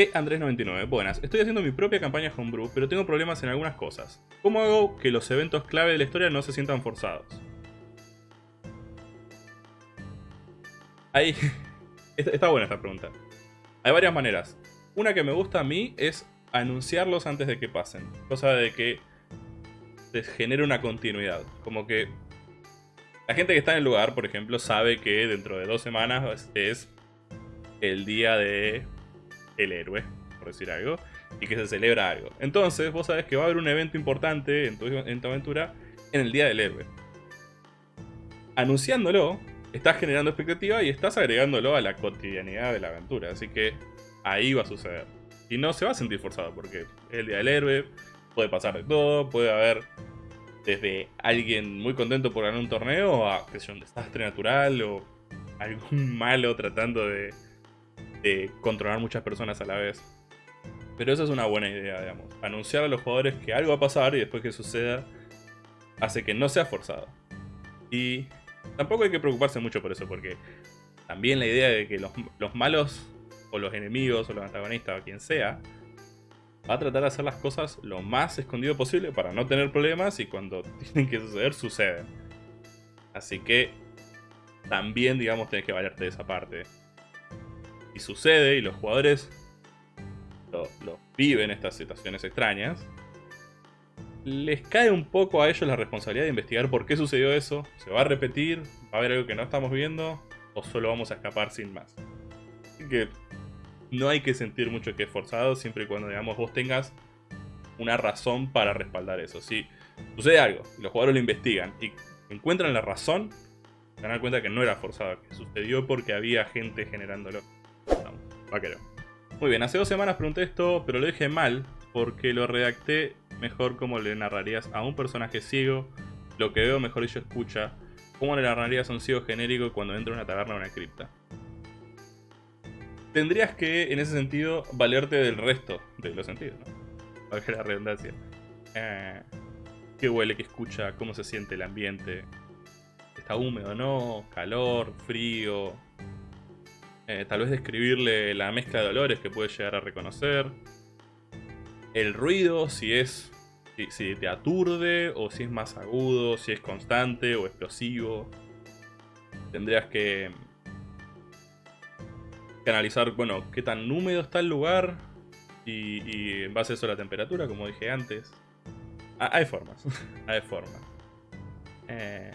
E Andrés99, buenas, estoy haciendo mi propia campaña Homebrew, pero tengo problemas en algunas cosas. ¿Cómo hago que los eventos clave de la historia no se sientan forzados? Ahí... Está buena esta pregunta. Hay varias maneras. Una que me gusta a mí es anunciarlos antes de que pasen. Cosa de que se genere una continuidad. Como que la gente que está en el lugar, por ejemplo, sabe que dentro de dos semanas es el día de el héroe, por decir algo, y que se celebra algo. Entonces vos sabés que va a haber un evento importante en tu, en tu aventura en el día del héroe. Anunciándolo, estás generando expectativa y estás agregándolo a la cotidianidad de la aventura. Así que ahí va a suceder. Y no se va a sentir forzado porque el día del héroe, puede pasar de todo, puede haber desde alguien muy contento por ganar un torneo a que sea un desastre natural o algún malo tratando de, de controlar muchas personas a la vez. Pero esa es una buena idea, digamos. Anunciar a los jugadores que algo va a pasar y después que suceda hace que no sea forzado. Y tampoco hay que preocuparse mucho por eso, porque también la idea de que los, los malos o los enemigos o los antagonistas o quien sea va a tratar de hacer las cosas lo más escondido posible para no tener problemas y cuando tienen que suceder, suceden. Así que también, digamos, tenés que valerte de esa parte. Y sucede y los jugadores lo, viven estas situaciones extrañas. Les cae un poco a ellos la responsabilidad de investigar por qué sucedió eso. ¿Se va a repetir? ¿Va a haber algo que no estamos viendo? ¿O solo vamos a escapar sin más? Así que no hay que sentir mucho que es forzado, siempre y cuando, digamos, vos tengas una razón para respaldar eso. Si sucede algo, los jugadores lo investigan y encuentran la razón, se dan cuenta que no era forzado, que sucedió porque había gente generándolo. Vaquero. Muy bien, hace dos semanas pregunté esto, pero lo dije mal, porque lo redacté mejor como le narrarías a un personaje ciego, lo que veo mejor yo escucha, cómo le narrarías a un ciego genérico cuando entra a una taberna o una cripta tendrías que, en ese sentido, valerte del resto de los sentidos, ¿no? la redundancia. Eh, qué huele, qué escucha, cómo se siente el ambiente. Está húmedo, ¿no? Calor, frío. Eh, tal vez describirle la mezcla de olores que puede llegar a reconocer. El ruido, si es. si te aturde, o si es más agudo, si es constante o explosivo. Tendrías que analizar, bueno, qué tan húmedo está el lugar y, en base a eso la temperatura, como dije antes. Ah, hay formas, hay formas. Eh,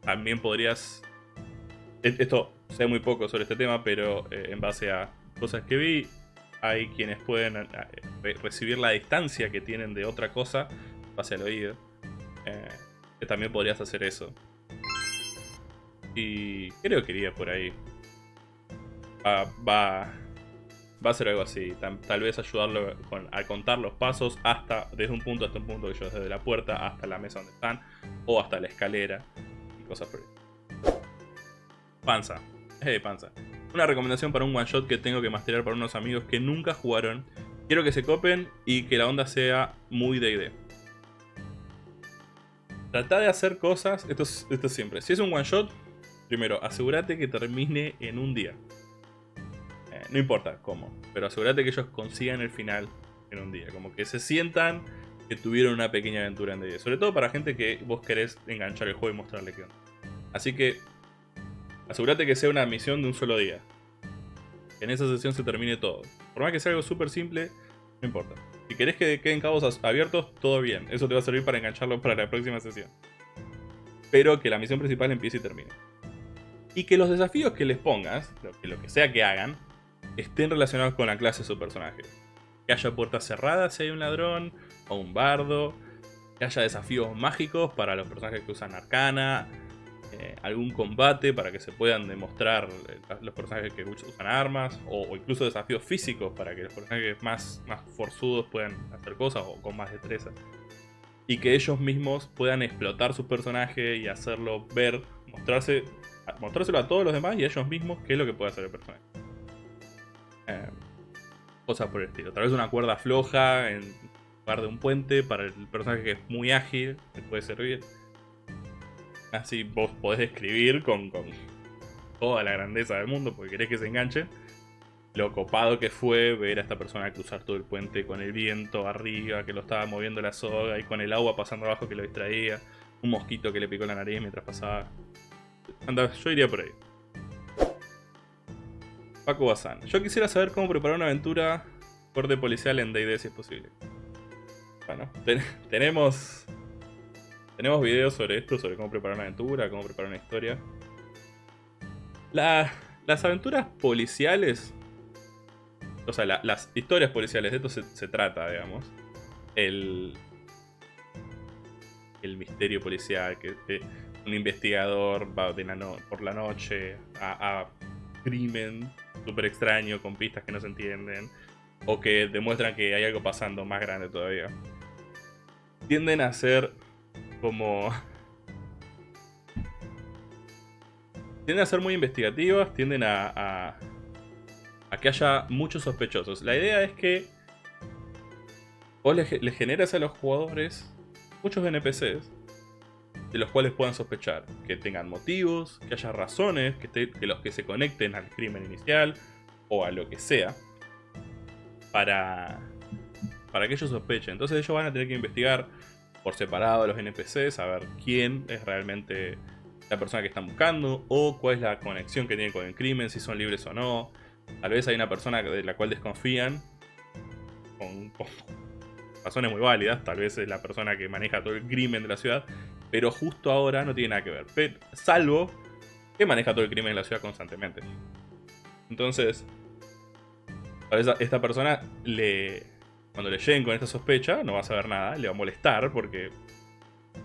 también podrías... E, esto sé muy poco sobre este tema, pero eh, en base a cosas que vi, hay quienes pueden eh, recibir la distancia que tienen de otra cosa base al oído. que también podrías hacer eso. Y creo que iría por ahí va, va, a ser algo así. Tal, vez ayudarlo a contar los pasos hasta, desde un punto hasta un punto, que yo desde la puerta hasta la mesa donde están, o hasta la escalera y cosas por ahí. Panza. Eh, panza. Una recomendación para un one shot que tengo que masterar para unos amigos que nunca jugaron. Quiero que se copen y que la onda sea muy D&D. Trata de hacer cosas, esto esto es siempre. Si es un one shot, primero asegúrate que termine en un día no importa cómo, pero asegúrate que ellos consigan el final en un día. Como que se sientan que tuvieron una pequeña aventura en D&D. Sobre todo para gente que vos querés enganchar el juego y mostrarle qué onda. Así que asegúrate que sea una misión de un solo día. Que en esa sesión se termine todo. Por más que sea algo súper simple, no importa. Si querés que queden cabos abiertos, todo bien. Eso te va a servir para engancharlo para la próxima sesión. Pero que la misión principal empiece y termine. Y que los desafíos que les pongas, lo que sea que hagan, estén relacionados con la clase de su personaje. Que haya puertas cerradas si hay un ladrón o un bardo. Que haya desafíos mágicos para los personajes que usan arcana. Algún combate para que se puedan demostrar eh, los personajes que usan armas. O, incluso desafíos físicos para que los personajes más, forzudos puedan hacer cosas o con más destreza. Y que ellos mismos puedan explotar su personaje y hacerlo ver, mostrarse, mostrárselo a todos los demás y a ellos mismos qué es lo que puede hacer el personaje. Eh, cosas por el estilo. Tal vez una cuerda floja en lugar de un puente para el personaje que es muy ágil, te puede servir. Así vos podés escribir con, con toda la grandeza del mundo porque querés que se enganche. lo copado que fue ver a esta persona cruzar todo el puente con el viento arriba, que lo estaba moviendo la soga, y con el agua pasando abajo que lo distraía, un mosquito que le picó la nariz mientras pasaba. Anda, yo iría por ahí. Paco Bazán. Yo quisiera saber cómo preparar una aventura corte policial en D&D si es posible. Bueno, tenemos... Tenemos videos sobre esto, sobre cómo preparar una aventura, cómo preparar una historia. las aventuras policiales o sea, las historias policiales, de esto se, trata, digamos. El, el misterio policial, que, un investigador va de por la noche a, a crimen súper extraño con pistas que no se entienden, o que demuestran que hay algo pasando más grande todavía. Tienden a ser como... Tienden a ser muy investigativas, tienden a que haya muchos sospechosos. La idea es que vos le, generas a los jugadores muchos NPCs de los cuales puedan sospechar, que tengan motivos, que haya razones, que, que los que se conecten al crimen inicial o a lo que sea, para, para que ellos sospechen. Entonces ellos van a tener que investigar por separado a los NPCs, a ver quién es realmente la persona que están buscando, o cuál es la conexión que tienen con el crimen, si son libres o no, Tal vez hay una persona de la cual desconfían, con, razones muy válidas, tal vez es la persona que maneja todo el crimen de la ciudad, pero justo ahora no tiene nada que ver. salvo que maneja todo el crimen de la ciudad constantemente. Entonces, a esta persona le, cuando le lleguen con esta sospecha, no va a saber nada, le va a molestar porque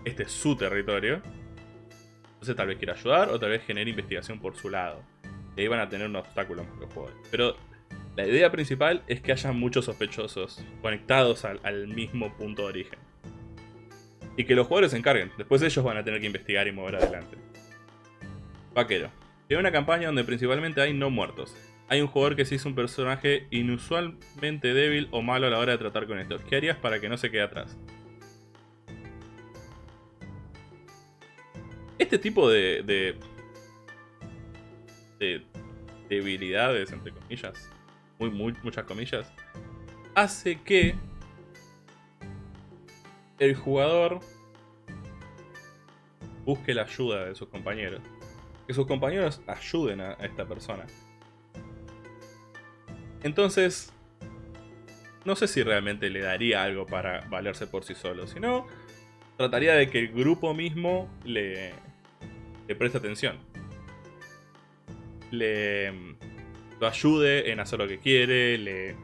este es su territorio. Entonces tal vez quiera ayudar o tal vez genere investigación por su lado. Y ahí van a tener un obstáculo los jugadores. Pero la idea principal es que haya muchos sospechosos conectados al, mismo punto de origen. Y que los jugadores se encarguen. Después ellos van a tener que investigar y mover adelante. Vaquero. Tiene una campaña donde principalmente hay no muertos. Hay un jugador que se hizo un personaje inusualmente débil o malo a la hora de tratar con esto. ¿Qué harías para que no se quede atrás? Este tipo de de debilidades, entre comillas, muy, muchas comillas, hace que el jugador busque la ayuda de sus compañeros. Que sus compañeros ayuden a esta persona. Entonces, no sé si realmente le daría algo para valerse por sí solo, sino trataría de que el grupo mismo le, le preste atención le ayude en hacer lo que quiere, le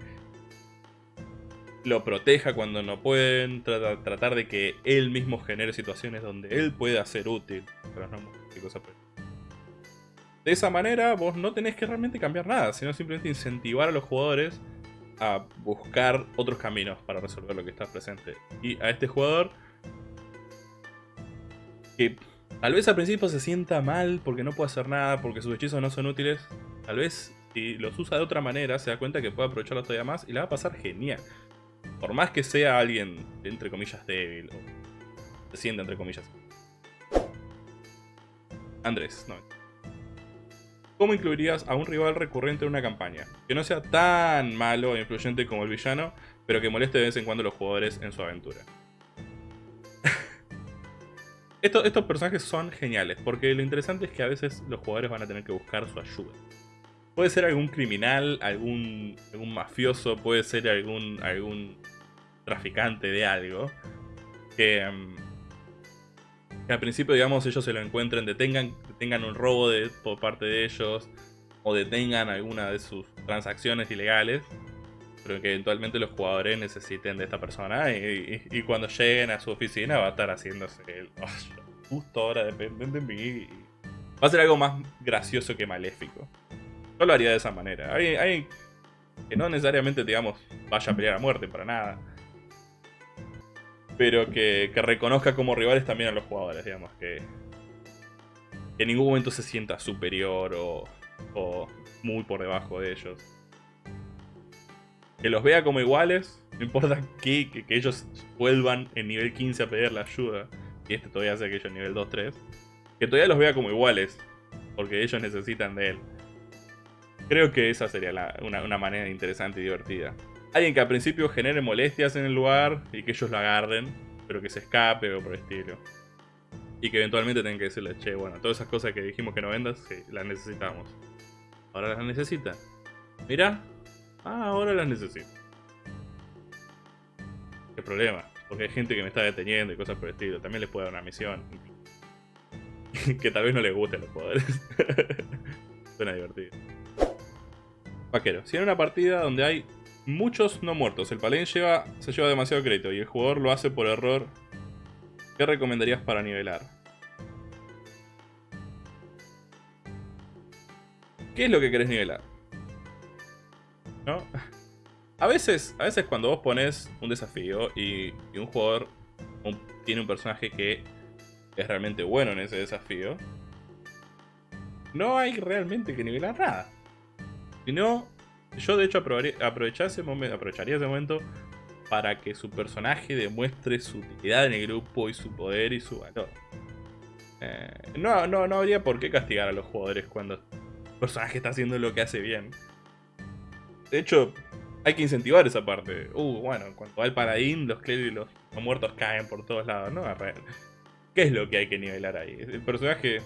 lo proteja cuando no pueden, tratar de que él mismo genere situaciones donde él pueda ser útil. De esa manera vos no tenés que realmente cambiar nada, sino simplemente incentivar a los jugadores a buscar otros caminos para resolver lo que está presente. Y a este jugador que Tal vez al principio se sienta mal porque no puede hacer nada, porque sus hechizos no son útiles. Tal vez si los usa de otra manera se da cuenta que puede aprovecharlo todavía más y le va a pasar genial. Por más que sea alguien, entre comillas, débil o se sienta entre comillas. Andrés, no. ¿Cómo incluirías a un rival recurrente en una campaña? Que no sea tan malo e influyente como el villano, pero que moleste de vez en cuando a los jugadores en su aventura estos personajes son geniales, porque lo interesante es que a veces los jugadores van a tener que buscar su ayuda. Puede ser algún criminal, algún, mafioso, puede ser algún, algún traficante de algo, que, em, al principio, digamos, ellos se lo encuentren, detengan, detengan un robo de, por parte de ellos, o detengan alguna de sus transacciones ilegales, pero que eventualmente los jugadores necesiten de esta persona y, cuando lleguen a su oficina va a estar haciéndose el oh, justo ahora dependen de mí. Va a ser algo más gracioso que maléfico. Yo lo haría de esa manera. Hay, que no necesariamente, digamos, vaya a pelear a muerte para nada. Pero que, reconozca como rivales también a los jugadores, digamos, que, que en ningún momento se sienta superior o, muy por debajo de ellos que los vea como iguales, no importa que, que, ellos vuelvan en nivel 15 a pedir la ayuda, y este todavía hace aquello en nivel 2-3, que todavía los vea como iguales, porque ellos necesitan de él. Creo que esa sería una, manera interesante y divertida. Alguien que al principio genere molestias en el lugar y que ellos lo agarren, pero que se escape o por el estilo. Y que eventualmente tengan que decirle, che, bueno, todas esas cosas que dijimos que no vendas, sí, las necesitamos. Ahora las necesita. Mira. Ah, ahora las necesito. ¿Qué problema? Porque hay gente que me está deteniendo y cosas por el estilo. También les puede dar una misión. que tal vez no les gusten los poderes. Suena divertido. Vaquero. Si en una partida donde hay muchos no muertos, el paladín lleva, se lleva demasiado crédito y el jugador lo hace por error, ¿qué recomendarías para nivelar? ¿Qué es lo que querés nivelar? ¿No? A veces, a veces cuando vos pones un desafío y, un jugador tiene un personaje que es realmente bueno en ese desafío, no hay realmente que nivelar nada. Sino, yo de hecho aprovecharía ese momento, para que su personaje demuestre su utilidad en el grupo y su poder y su valor. Eh, no, no, no habría por qué castigar a los jugadores cuando el personaje está haciendo lo que hace bien. De hecho, hay que incentivar esa parte. Uh, bueno, cuando va el paladín, los y los, muertos caen por todos lados. No, ¿Qué es lo que hay que nivelar ahí? El personaje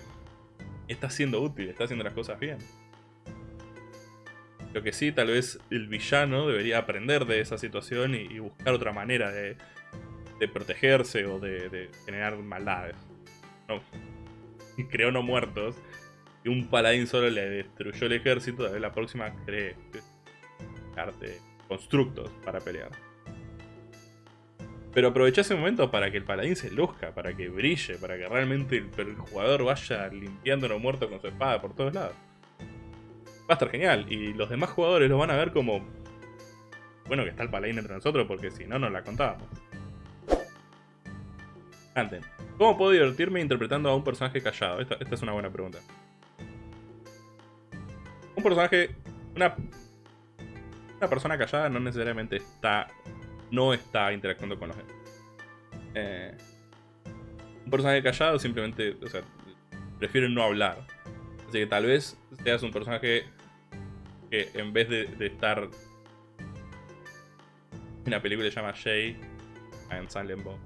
está siendo útil, está haciendo las cosas bien. Lo que sí, tal vez el villano debería aprender de esa situación y, buscar otra manera de, protegerse o de, generar maldades. No. Creó no muertos y un paladín solo le destruyó el ejército, tal vez la próxima cree arte constructos para pelear. Pero aprovecha ese momento para que el paladín se luzca, para que brille, para que realmente el, jugador vaya limpiando lo muerto con su espada por todos lados. Va a estar genial, y los demás jugadores lo van a ver como... Bueno, que está el paladín entre nosotros, porque si no, no la contábamos. Anten, ¿cómo puedo divertirme interpretando a un personaje callado? Esta, esta es una buena pregunta. Un personaje... Una una persona callada no necesariamente está no está interactuando con los demás. Eh, un personaje callado simplemente, o sea, prefiere no hablar. Así que tal vez seas un personaje que en vez de, estar... En la película se llama Jay en Silent Bob.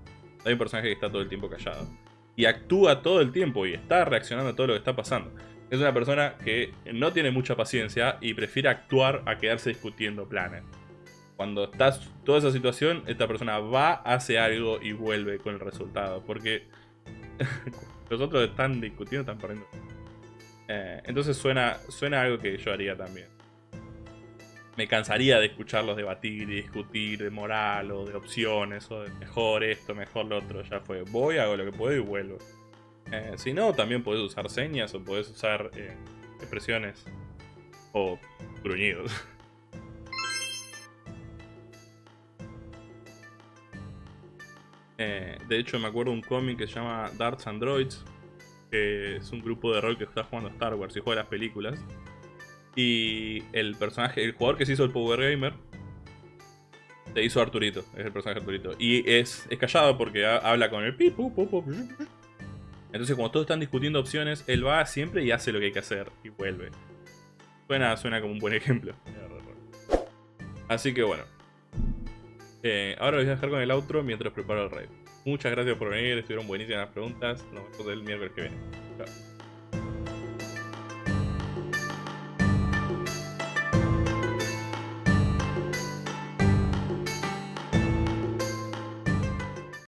Hay un personaje que está todo el tiempo callado. Y actúa todo el tiempo y está reaccionando a todo lo que está pasando. Es una persona que no tiene mucha paciencia y prefiere actuar a quedarse discutiendo planes. Cuando estás toda esa situación, esta persona va, hace algo y vuelve con el resultado. Porque los otros están discutiendo, están perdiendo. Eh, entonces suena, suena algo que yo haría también. Me cansaría de escucharlos debatir y discutir de moral o de opciones o de mejor esto, mejor lo otro. Ya fue. Voy, hago lo que puedo y vuelvo. Eh, si no, también puedes usar señas o puedes usar eh, expresiones o gruñidos. Eh, de hecho, me acuerdo un cómic que se llama Darts Androids, que es un grupo de rol que está jugando Star Wars y juega las películas. Y el personaje, el jugador que se hizo el Power Gamer, se hizo Arturito, es el personaje Arturito. Y es, es callado porque habla con el entonces, como todos están discutiendo opciones, él va siempre y hace lo que hay que hacer y vuelve. Suena, suena como un buen ejemplo. Así que bueno. Eh, ahora voy a dejar con el outro mientras preparo el raid. Muchas gracias por venir, estuvieron buenísimas las preguntas. Nos vemos el miércoles que viene. Chao.